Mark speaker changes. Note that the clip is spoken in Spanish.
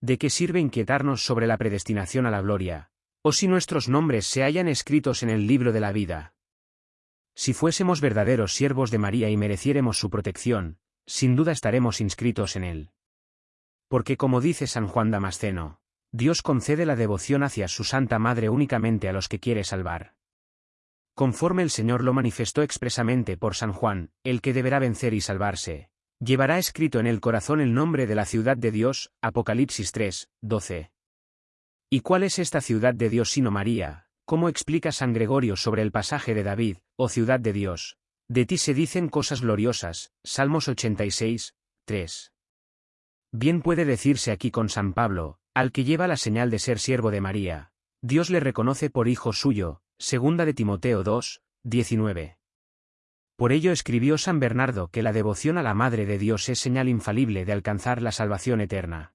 Speaker 1: ¿de qué sirve inquietarnos sobre la predestinación a la gloria? O si nuestros nombres se hallan escritos en el libro de la vida. Si fuésemos verdaderos siervos de María y mereciéremos su protección, sin duda estaremos inscritos en él. Porque como dice San Juan Damasceno, Dios concede la devoción hacia su Santa Madre únicamente a los que quiere salvar. Conforme el Señor lo manifestó expresamente por San Juan, el que deberá vencer y salvarse, llevará escrito en el corazón el nombre de la ciudad de Dios, Apocalipsis 3, 12. ¿Y cuál es esta ciudad de Dios sino María? ¿Cómo explica San Gregorio sobre el pasaje de David, oh ciudad de Dios? De ti se dicen cosas gloriosas, Salmos 86, 3. Bien puede decirse aquí con San Pablo, al que lleva la señal de ser siervo de María, Dios le reconoce por hijo suyo, segunda de Timoteo 2, 19. Por ello escribió San Bernardo que la devoción a la Madre de Dios es señal infalible de alcanzar la salvación eterna.